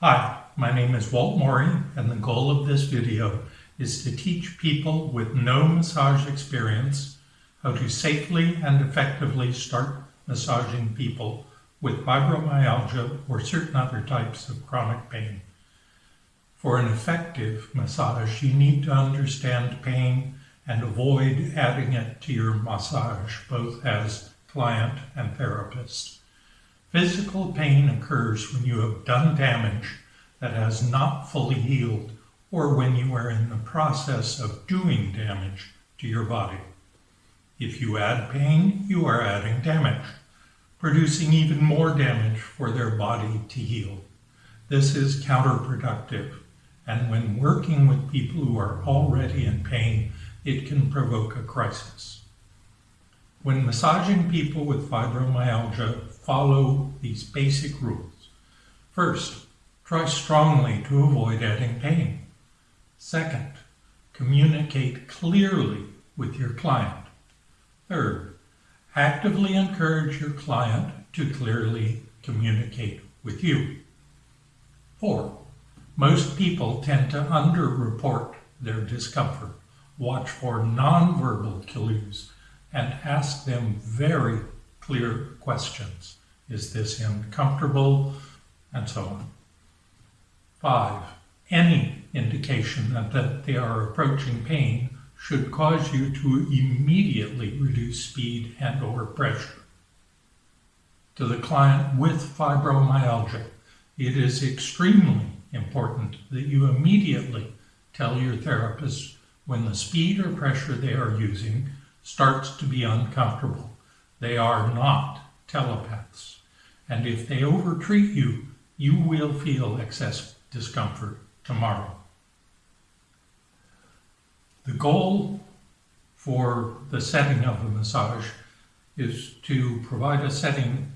Hi, my name is Walt Morey and the goal of this video is to teach people with no massage experience how to safely and effectively start massaging people with fibromyalgia or certain other types of chronic pain. For an effective massage, you need to understand pain and avoid adding it to your massage, both as client and therapist. Physical pain occurs when you have done damage that has not fully healed or when you are in the process of doing damage to your body. If you add pain, you are adding damage, producing even more damage for their body to heal. This is counterproductive, and when working with people who are already in pain, it can provoke a crisis. When massaging people with fibromyalgia, follow these basic rules. First, try strongly to avoid adding pain. Second, communicate clearly with your client. Third, actively encourage your client to clearly communicate with you. Four, most people tend to underreport their discomfort. Watch for nonverbal cues and ask them very clear questions. Is this uncomfortable? And so on. Five, any indication that, they are approaching pain should cause you to immediately reduce speed and or pressure. To the client with fibromyalgia, it is extremely important that you immediately tell your therapist when the speed or pressure they are using starts to be uncomfortable. They are not telepaths. And if they overtreat you, you will feel excess discomfort tomorrow. The goal for the setting of a massage is to provide a setting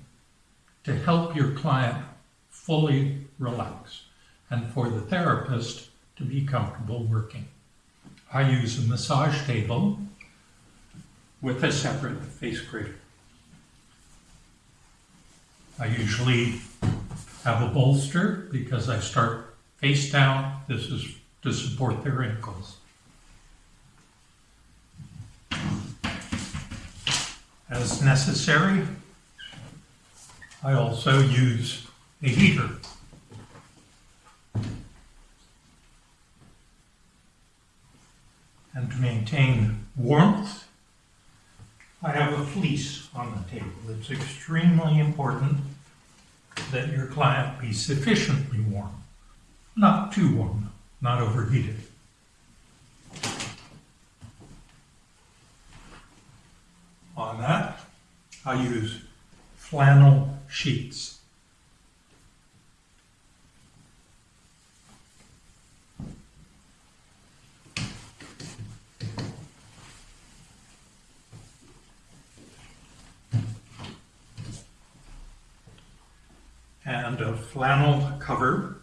to help your client fully relax and for the therapist to be comfortable working. I use a massage table with a separate face cradle. I usually have a bolster because I start face down. This is to support their ankles. As necessary, I also use a heater. And to maintain warmth, I have a fleece on the table. It's extremely important that your client be sufficiently warm. Not too warm, not overheated. On that, I use flannel sheets. and a flannel cover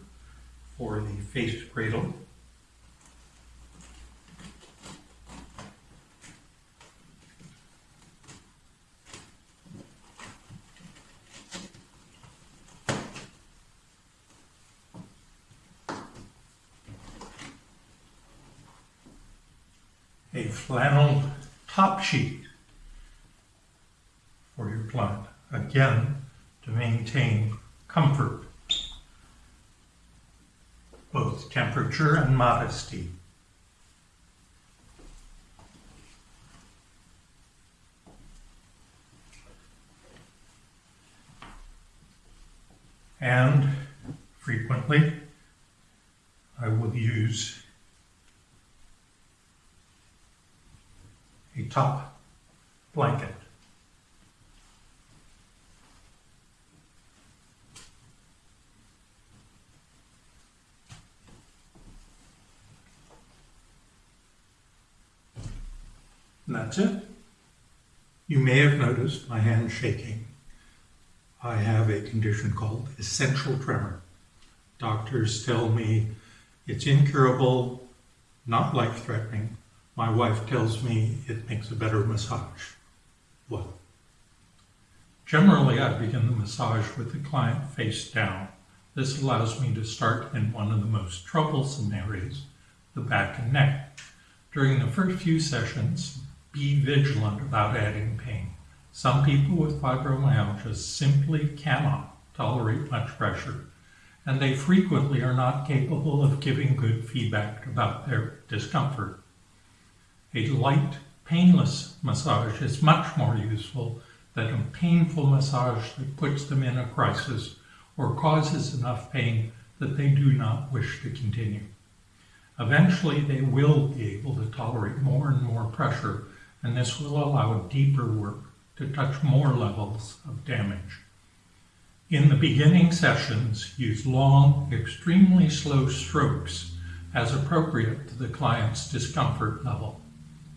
for the face cradle. A flannel top sheet for your client, again, to maintain comfort, both temperature and modesty. And frequently, I will use a top blanket. And that's it. You may have noticed my hand shaking. I have a condition called essential tremor. Doctors tell me it's incurable, not life-threatening. My wife tells me it makes a better massage. Well, generally I begin the massage with the client face down, This allows me to start in one of the most troublesome areas, the back and neck. During the first few sessions, be vigilant about adding pain. Some people with fibromyalgia simply cannot tolerate much pressure, and they frequently are not capable of giving good feedback about their discomfort. A light, painless massage is much more useful than a painful massage that puts them in a crisis or causes enough pain that they do not wish to continue. Eventually, they will be able to tolerate more and more pressure, and this will allow deeper work to touch more levels of damage. In the beginning sessions, use long, extremely slow strokes as appropriate to the client's discomfort level.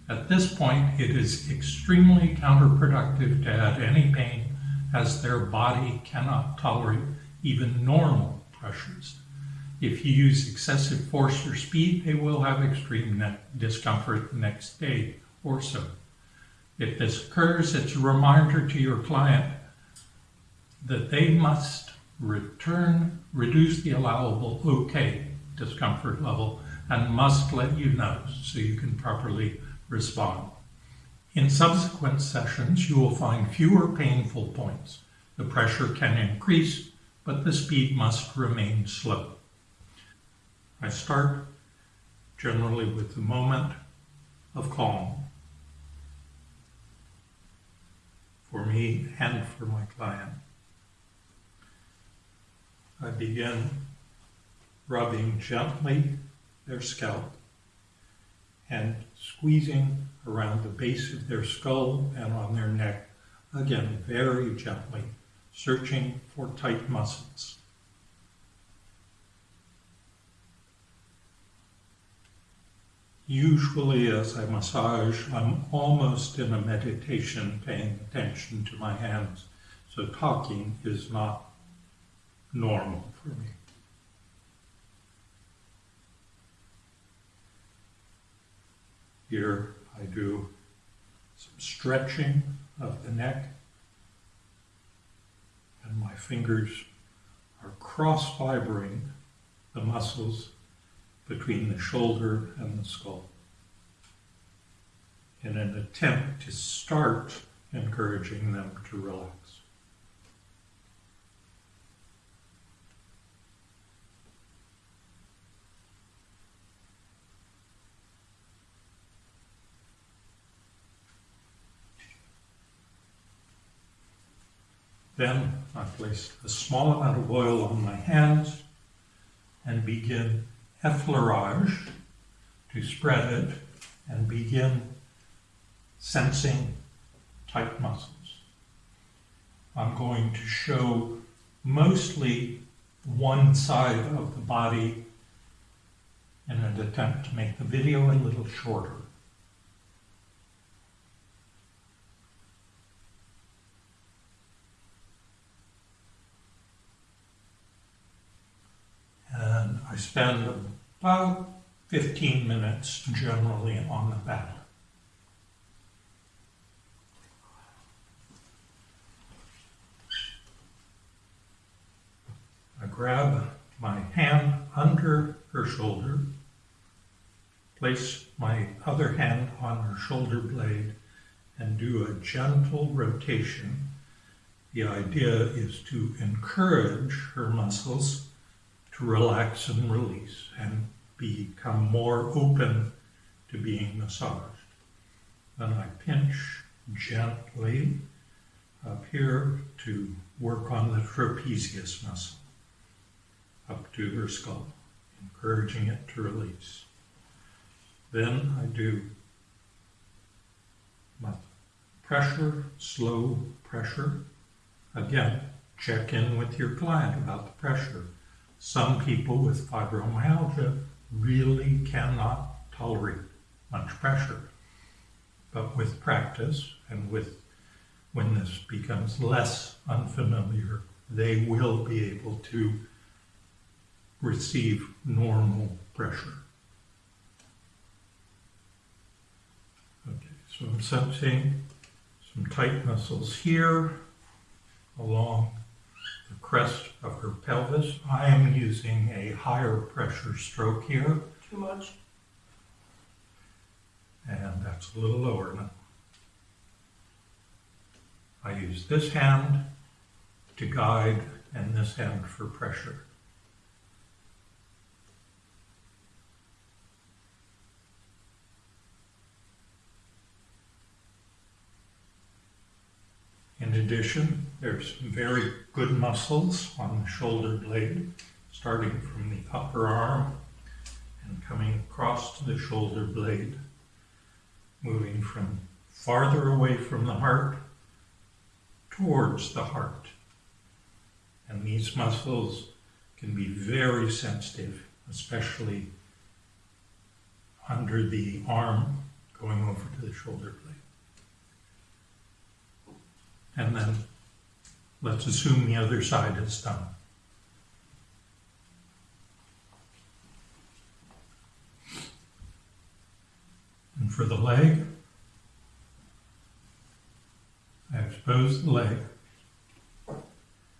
At this point, it is extremely counterproductive to add any pain as their body cannot tolerate even normal pressures. If you use excessive force or speed, they will have extreme discomfort the next day or so. If this occurs, it's a reminder to your client that they must return, reduce the allowable okay discomfort level and must let you know so you can properly respond. In subsequent sessions, you will find fewer painful points. The pressure can increase, but the speed must remain slow. I start generally with the moment of calm for me and for my client. I begin rubbing gently their scalp and squeezing around the base of their skull and on their neck, again, very gently, searching for tight muscles. Usually as I massage, I'm almost in a meditation paying attention to my hands, so talking is not normal for me. Here I do some stretching of the neck and my fingers are cross-fibering the muscles between the shoulder and the skull in an attempt to start encouraging them to relax. Then I place a small amount of oil on my hands and begin effleurage to spread it and begin sensing tight muscles. I'm going to show mostly one side of the body in an attempt to make the video a little shorter. And I spend about 15 minutes generally on the back. I grab my hand under her shoulder, place my other hand on her shoulder blade, and do a gentle rotation. The idea is to encourage her muscles to relax and release and become more open to being massaged. Then I pinch gently up here to work on the trapezius muscle up to her skull, encouraging it to release. Then I do pressure, slow pressure. Again, check in with your client about the pressure. Some people with fibromyalgia really cannot tolerate much pressure. But with practice and with when this becomes less unfamiliar, they will be able to receive normal pressure. Okay, so I'm sensing some tight muscles here along crest of her pelvis. I am using a higher pressure stroke here, Too much? and that's a little lower now. I use this hand to guide and this hand for pressure. Addition, there's very good muscles on the shoulder blade, starting from the upper arm and coming across to the shoulder blade, moving from farther away from the heart towards the heart. And these muscles can be very sensitive, especially under the arm going over to the shoulder blade. And then let's assume the other side is done. And for the leg, I expose the leg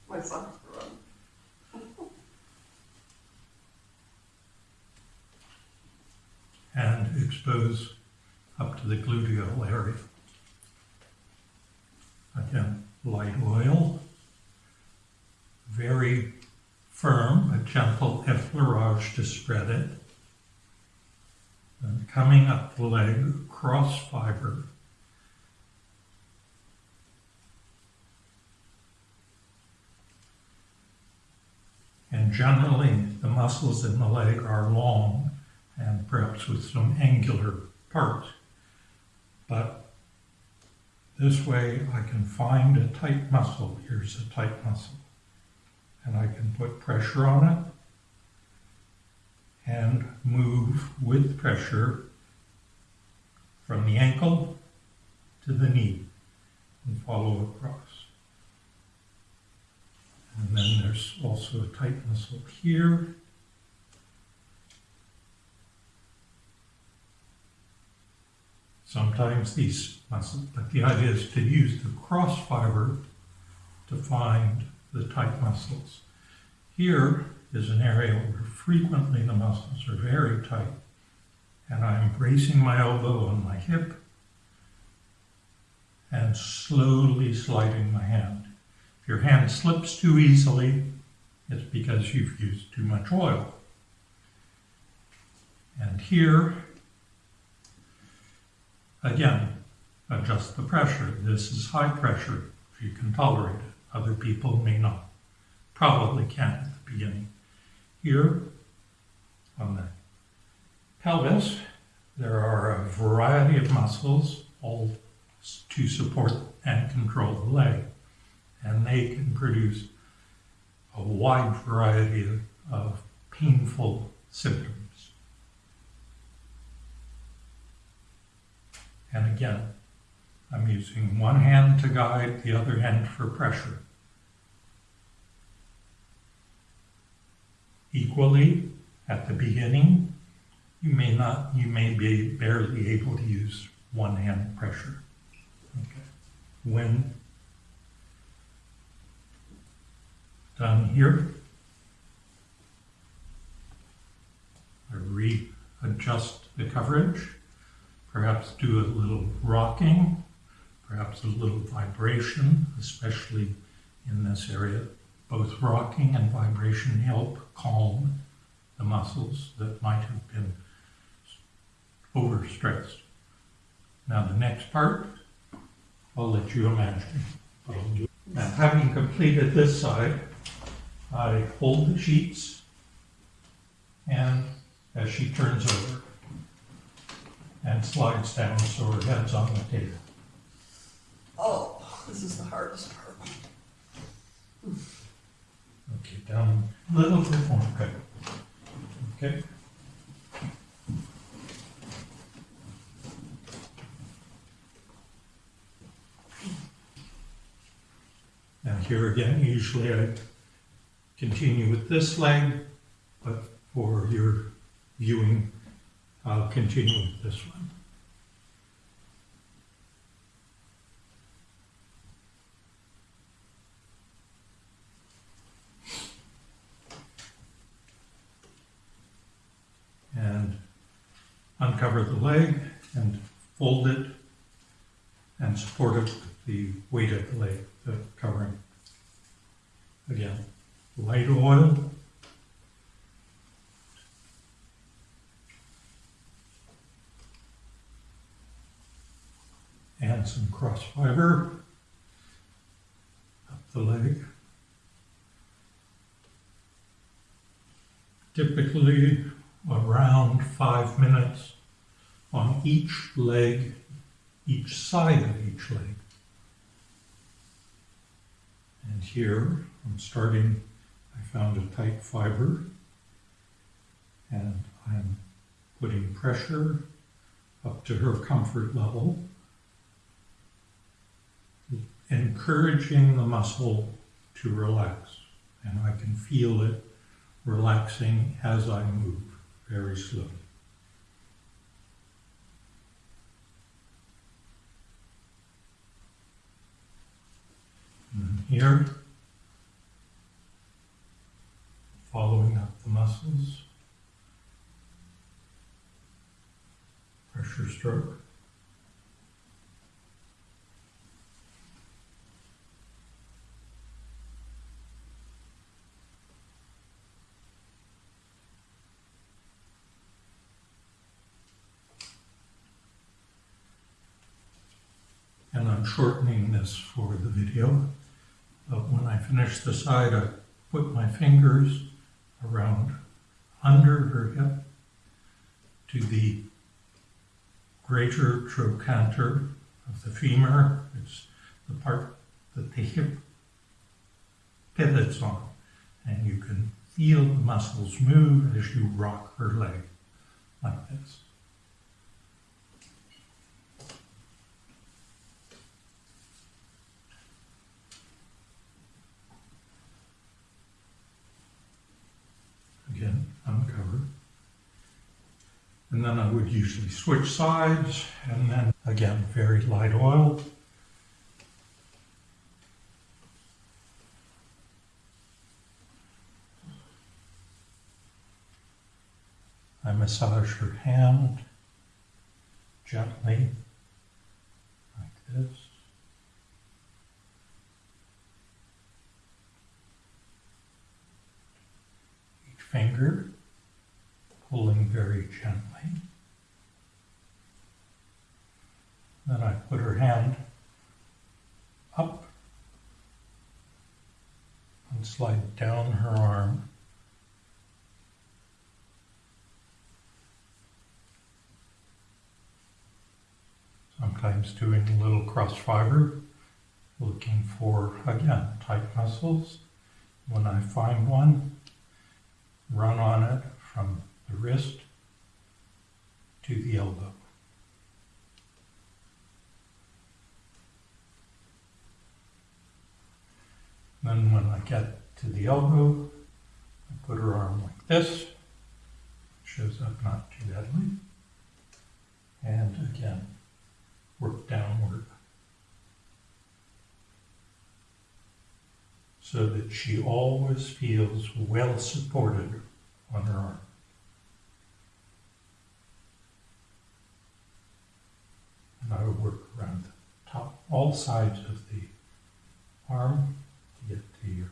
My socks are on. and expose up to the gluteal area. Light oil, very firm a gentle effleurage to spread it. And coming up the leg, cross fiber. And generally, the muscles in the leg are long and perhaps with some angular parts. But this way I can find a tight muscle. Here's a tight muscle. And I can put pressure on it and move with pressure from the ankle to the knee and follow across. And then there's also a tight muscle here Sometimes these muscles, but the idea is to use the cross fiber to find the tight muscles. Here is an area where frequently the muscles are very tight, and I'm bracing my elbow on my hip and slowly sliding my hand. If your hand slips too easily, it's because you've used too much oil. And here Again, adjust the pressure. This is high pressure, if you can tolerate it. Other people may not. Probably can't at the beginning. Here, on the pelvis, there are a variety of muscles, all to support and control the leg. And they can produce a wide variety of painful symptoms. And again, I'm using one hand to guide, the other hand for pressure. Equally, at the beginning, you may not, you may be barely able to use one hand pressure. Okay. When done here, I readjust the coverage perhaps do a little rocking, perhaps a little vibration, especially in this area. Both rocking and vibration help calm the muscles that might have been overstressed. Now the next part, I'll let you imagine. Now having completed this side, I hold the sheets and as she turns over, and slides down so her head's on the table. Oh, this is the hardest part. Okay, down a little bit more, okay. Okay. Now here again, usually I continue with this leg, but for your viewing I'll continue with this one. And uncover the leg and fold it and support it with the weight of the leg, the covering. Again, light oil, And some cross fiber up the leg. Typically around five minutes on each leg, each side of each leg. And here I'm starting, I found a tight fiber and I'm putting pressure up to her comfort level, encouraging the muscle to relax. And I can feel it relaxing as I move very slowly. And here, following up the muscles, pressure stroke. And Shortening this for the video. But when I finish the side, I put my fingers around under her hip to the greater trochanter of the femur. It's the part that the hip pivots on. And you can feel the muscles move as you rock her leg like this. Again, uncover. And then I would usually switch sides, and then again, very light oil. I massage her hand gently, like this. Each finger pulling very gently. Then I put her hand up and slide down her arm. Sometimes doing a little cross fiber, looking for, again, tight muscles. When I find one, run on it from the wrist to the elbow. Then when I get to the elbow, I put her arm like this. Shows up not too deadly. And again, work downward. So that she always feels well supported on her arm. And I would work around the top, all sides of the arm to get to your.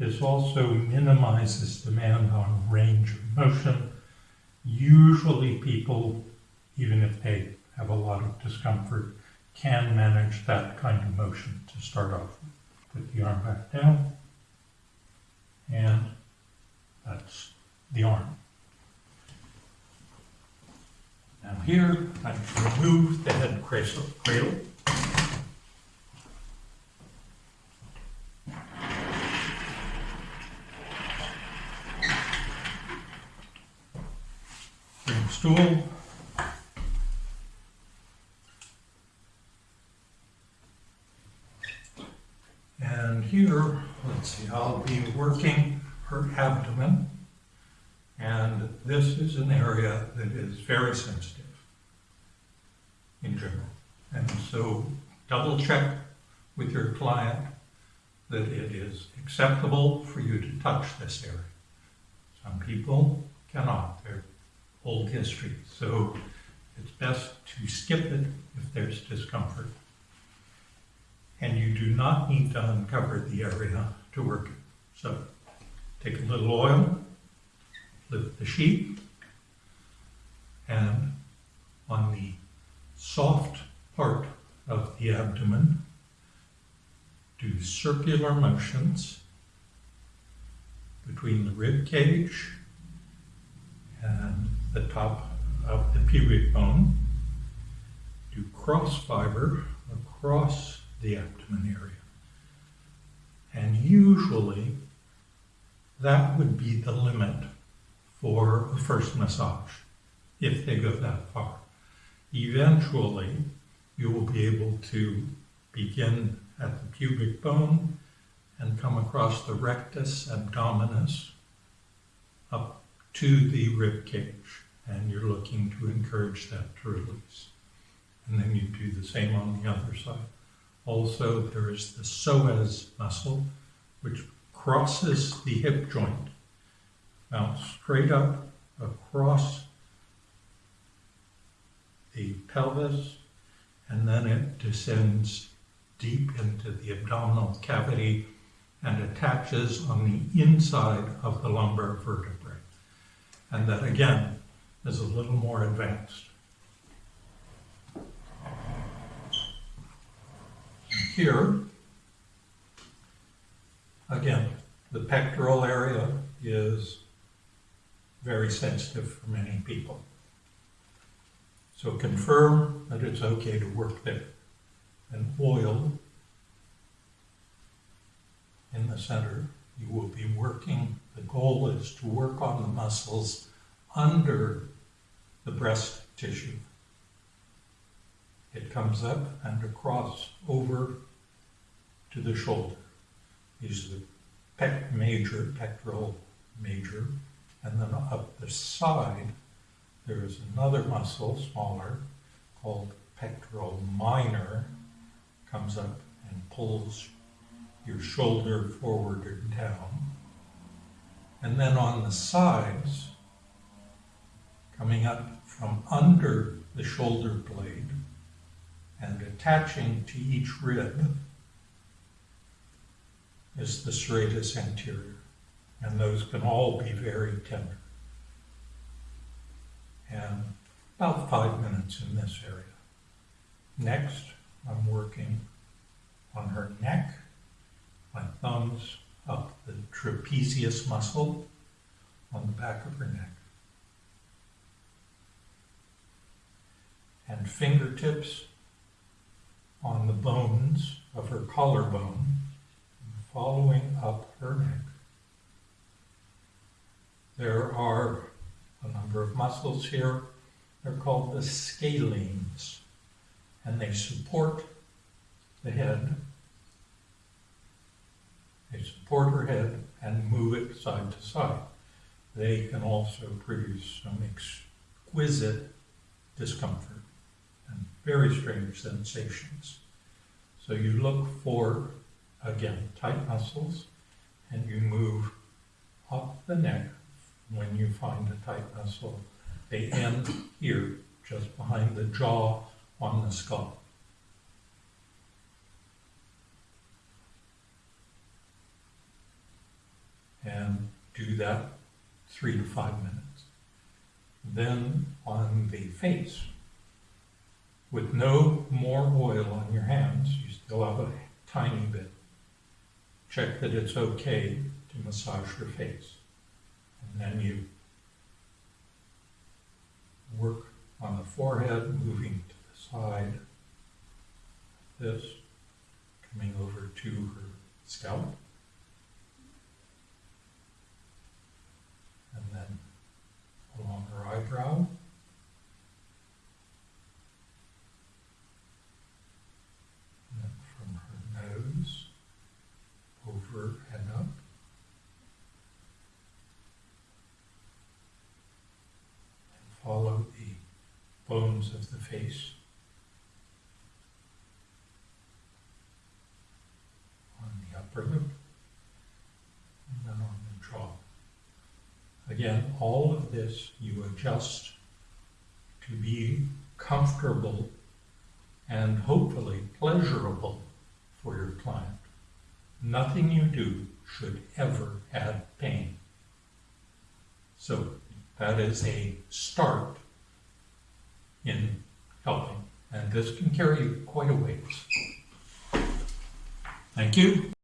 This also minimizes demand on range of motion. Usually people, even if they have a lot of discomfort, can manage that kind of motion to start off with. Put the arm back down. And that's the arm. Now here, I remove the head cradle. Bring stool. And here, let's see, I'll be working her abdomen. And this is an area that is very sensitive in general. And so double check with your client that it is acceptable for you to touch this area. Some people cannot, they're old history, so it's best to skip it if there's discomfort. And you do not need to uncover the area to work it. So take a little oil, lift the sheet, and on the soft part of the abdomen, do circular motions between the rib cage and the top of the pubic bone. Do cross fiber across the abdomen area. And usually that would be the limit for a first massage, if they go that far. Eventually, you will be able to begin at the pubic bone and come across the rectus abdominis up to the rib cage. And you're looking to encourage that to release. And then you do the same on the other side. Also, there is the psoas muscle, which crosses the hip joint, Now, straight up across the pelvis, and then it descends deep into the abdominal cavity and attaches on the inside of the lumbar vertebrae. And that again is a little more advanced. Here, again, the pectoral area is very sensitive for many people. So confirm that it's okay to work there. And oil in the center, you will be working, the goal is to work on the muscles under the breast tissue. It comes up and across over to the shoulder. These are the pec major, pectoral major, and then up the side, there is another muscle, smaller, called pectoral minor, comes up and pulls your shoulder forward and down. And then on the sides, coming up from under the shoulder blade and attaching to each rib is the serratus anterior. And those can all be very tender. And about five minutes in this area. Next, I'm working on her neck, my thumbs up the trapezius muscle on the back of her neck. And fingertips on the bones of her collarbone, following up her neck. There are a number of muscles here. They're called the scalenes, and they support the head. They support her head and move it side to side. They can also produce some exquisite discomfort and very strange sensations. So you look for, again, tight muscles, and you move up the neck when you find a tight muscle. They end here, just behind the jaw on the skull. And do that three to five minutes. Then on the face, with no more oil on your hands, you still have a tiny bit. Check that it's okay to massage your face. And then you work on the forehead, moving to the side. This, coming over to her scalp. And then along her eyebrow. And then from her nose, over and up. And follow the bones of the face. On the upper lip. And then on the jaw. Again, all of this you adjust to be comfortable and hopefully pleasurable for your client. Nothing you do should ever add pain. So that is a start in helping, and this can carry you quite a ways. Thank you.